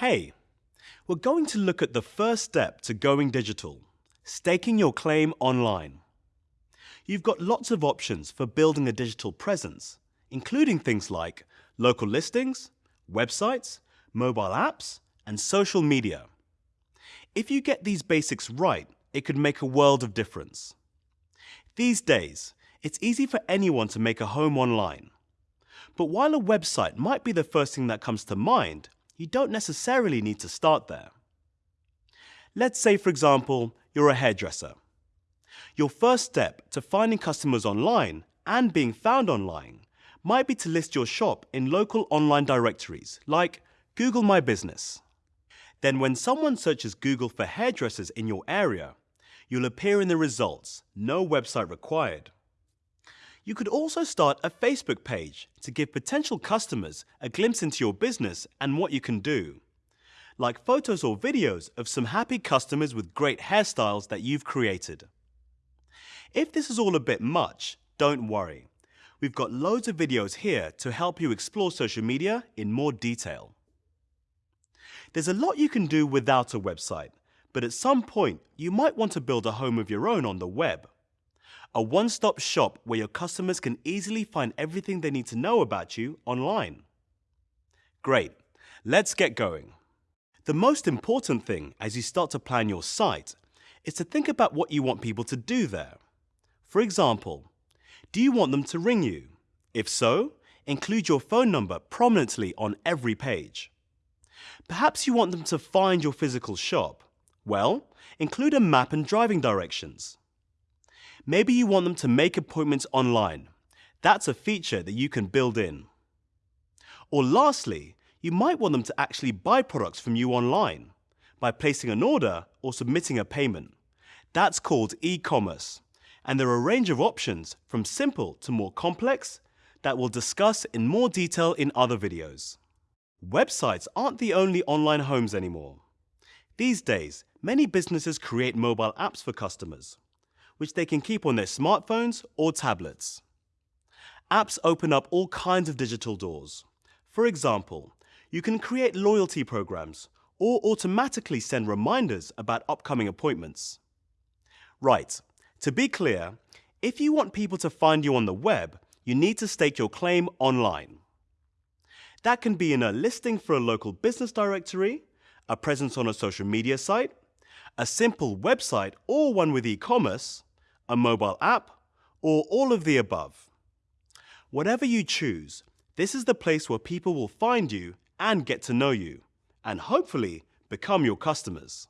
Hey, we're going to look at the first step to going digital, staking your claim online. You've got lots of options for building a digital presence, including things like local listings, websites, mobile apps, and social media. If you get these basics right, it could make a world of difference. These days, it's easy for anyone to make a home online. But while a website might be the first thing that comes to mind, you don't necessarily need to start there. Let's say, for example, you're a hairdresser. Your first step to finding customers online and being found online might be to list your shop in local online directories like Google My Business. Then when someone searches Google for hairdressers in your area, you'll appear in the results, no website required. You could also start a Facebook page to give potential customers a glimpse into your business and what you can do. Like photos or videos of some happy customers with great hairstyles that you've created. If this is all a bit much, don't worry. We've got loads of videos here to help you explore social media in more detail. There's a lot you can do without a website, but at some point you might want to build a home of your own on the web a one-stop shop where your customers can easily find everything they need to know about you online. Great, let's get going. The most important thing as you start to plan your site is to think about what you want people to do there. For example, do you want them to ring you? If so, include your phone number prominently on every page. Perhaps you want them to find your physical shop. Well, include a map and driving directions. Maybe you want them to make appointments online. That's a feature that you can build in. Or lastly, you might want them to actually buy products from you online by placing an order or submitting a payment. That's called e-commerce, and there are a range of options from simple to more complex that we'll discuss in more detail in other videos. Websites aren't the only online homes anymore. These days, many businesses create mobile apps for customers which they can keep on their smartphones or tablets. Apps open up all kinds of digital doors. For example, you can create loyalty programs or automatically send reminders about upcoming appointments. Right, to be clear, if you want people to find you on the web, you need to stake your claim online. That can be in a listing for a local business directory, a presence on a social media site, a simple website or one with e-commerce, a mobile app, or all of the above. Whatever you choose, this is the place where people will find you and get to know you, and hopefully become your customers.